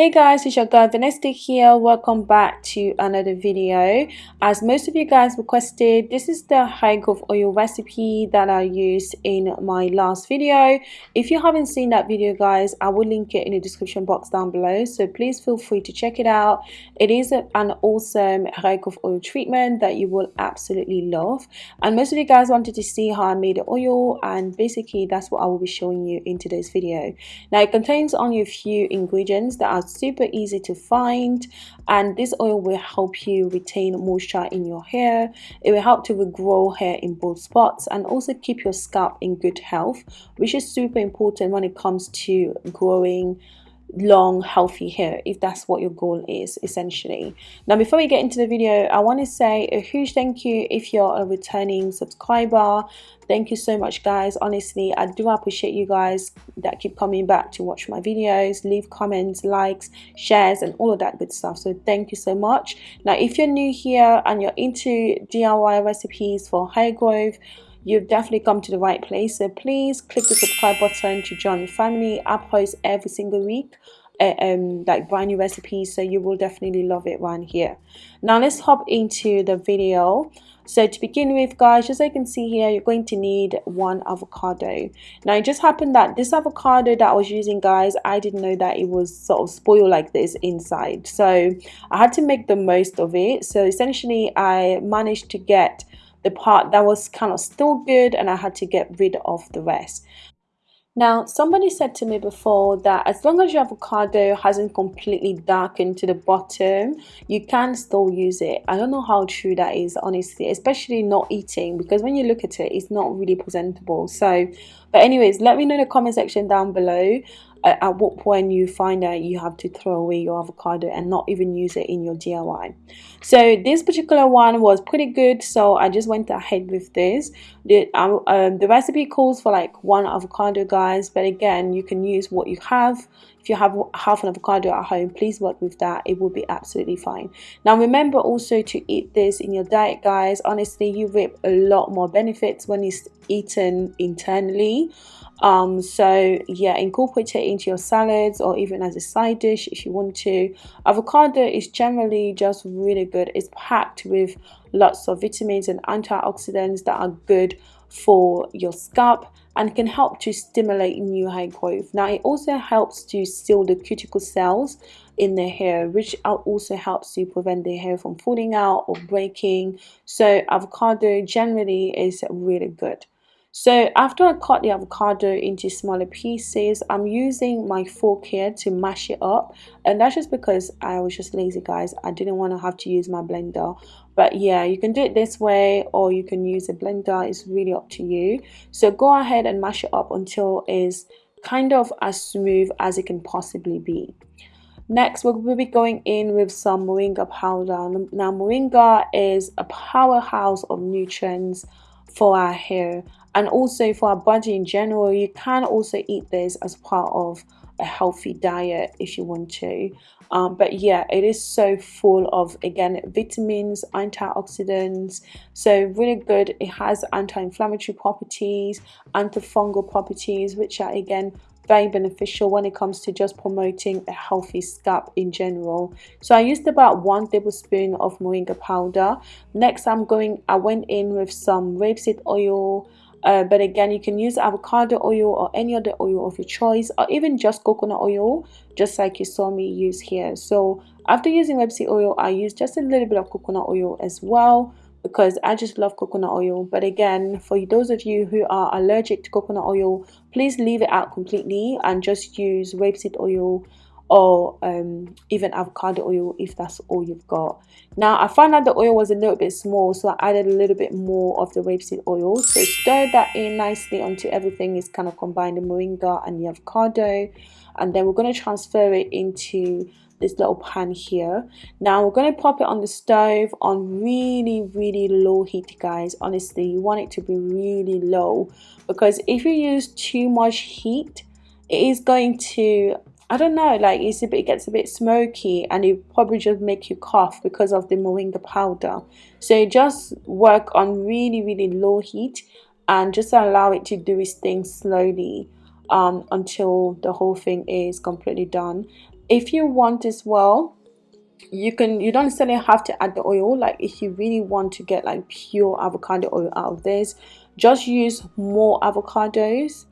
Hey guys, it's your girl Vanessa here. Welcome back to another video. As most of you guys requested, this is the high growth oil recipe that I used in my last video. If you haven't seen that video guys, I will link it in the description box down below. So please feel free to check it out. It is an awesome high growth oil treatment that you will absolutely love. And most of you guys wanted to see how I made the oil and basically that's what I will be showing you in today's video. Now it contains only a few ingredients that are super easy to find and this oil will help you retain moisture in your hair. It will help to regrow hair in both spots and also keep your scalp in good health which is super important when it comes to growing long healthy hair if that's what your goal is essentially. Now before we get into the video i want to say a huge thank you if you're a returning subscriber. Thank you so much guys. Honestly i do appreciate you guys that keep coming back to watch my videos leave comments likes shares and all of that good stuff. So thank you so much. Now if you're new here and you're into diy recipes for hair growth you've definitely come to the right place. So please click the subscribe button to join the family. I post every single week uh, um like brand new recipes so you will definitely love it around here. Now let's hop into the video. So to begin with guys as you can see here you're going to need one avocado. Now it just happened that this avocado that i was using guys i didn't know that it was sort of spoiled like this inside. So i had to make the most of it. So essentially i managed to get the part that was kind of still good and I had to get rid of the rest. Now, somebody said to me before that as long as your avocado hasn't completely darkened to the bottom, you can still use it. I don't know how true that is, honestly, especially not eating because when you look at it, it's not really presentable. So, but anyways, let me know in the comment section down below at what point you find that you have to throw away your avocado and not even use it in your DIY. So this particular one was pretty good, so I just went ahead with this. The, um, um, the recipe calls for like one avocado, guys, but again, you can use what you have. If you have half an avocado at home, please work with that. It will be absolutely fine. Now, remember also to eat this in your diet, guys. Honestly, you reap a lot more benefits when it's eaten internally um so yeah incorporate it into your salads or even as a side dish if you want to avocado is generally just really good it's packed with lots of vitamins and antioxidants that are good for your scalp and can help to stimulate new hair growth. Now it also helps to seal the cuticle cells in the hair which also helps to prevent the hair from falling out or breaking. So avocado generally is really good so after I cut the avocado into smaller pieces, I'm using my fork here to mash it up. And that's just because I was just lazy guys. I didn't want to have to use my blender. But yeah, you can do it this way or you can use a blender. It's really up to you. So go ahead and mash it up until it's kind of as smooth as it can possibly be. Next, we'll be going in with some moringa powder. Now, moringa is a powerhouse of nutrients for our hair and also for our body in general you can also eat this as part of a healthy diet if you want to. Um, but yeah it is so full of again vitamins antioxidants. So really good. It has anti-inflammatory properties antifungal properties which are again very beneficial when it comes to just promoting a healthy scalp in general. So i used about one tablespoon of moringa powder. Next i'm going i went in with some rapeseed oil uh, but again you can use avocado oil or any other oil of your choice or even just coconut oil just like you saw me use here. So after using rapeseed oil i use just a little bit of coconut oil as well because I just love coconut oil but again for those of you who are allergic to coconut oil please leave it out completely and just use rapeseed oil or um, even avocado oil if that's all you've got. Now I found out the oil was a little bit small so I added a little bit more of the rapeseed oil. So stir that in nicely until everything is kind of combined the moringa and the avocado and then we're going to transfer it into this little pan here now we're going to pop it on the stove on really really low heat guys honestly you want it to be really low because if you use too much heat it is going to I don't know, like it's a bit, it gets a bit smoky and it probably just make you cough because of the moringa powder. So just work on really, really low heat and just allow it to do its thing slowly um, until the whole thing is completely done. If you want as well you can you don't necessarily have to add the oil. Like if you really want to get like pure avocado oil out of this just use more avocados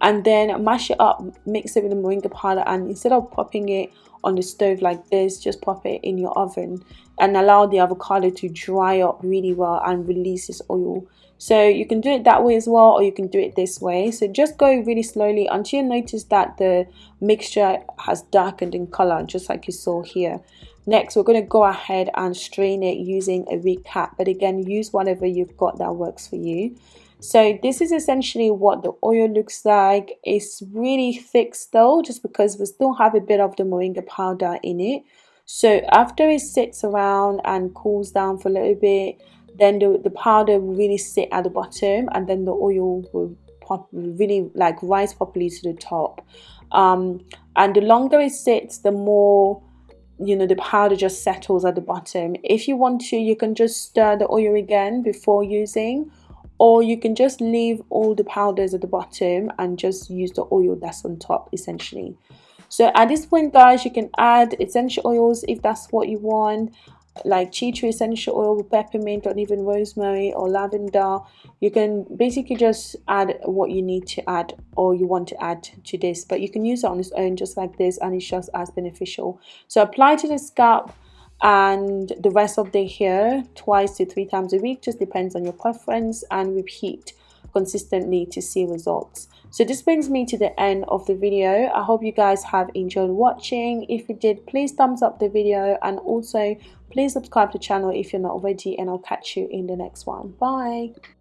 and then mash it up mix it with the moringa powder and instead of popping it on the stove like this just pop it in your oven and allow the avocado to dry up really well and release its oil so you can do it that way as well or you can do it this way. So just go really slowly until you notice that the mixture has darkened in color just like you saw here. Next we're going to go ahead and strain it using a wig cap but again use whatever you've got that works for you. So this is essentially what the oil looks like. It's really thick still just because we still have a bit of the moringa powder in it. So after it sits around and cools down for a little bit then the, the powder will really sit at the bottom and then the oil will pop really like rise properly to the top. Um, and the longer it sits the more you know the powder just settles at the bottom. If you want to you can just stir the oil again before using or you can just leave all the powders at the bottom and just use the oil that's on top essentially. So at this point guys you can add essential oils if that's what you want like tea tree essential oil peppermint or even rosemary or lavender. You can basically just add what you need to add or you want to add to this but you can use it on its own just like this and it's just as beneficial. So apply to the scalp and the rest of the hair twice to three times a week. Just depends on your preference and repeat consistently to see results. So this brings me to the end of the video. I hope you guys have enjoyed watching. If you did please thumbs up the video and also please subscribe to the channel if you're not already and i'll catch you in the next one. Bye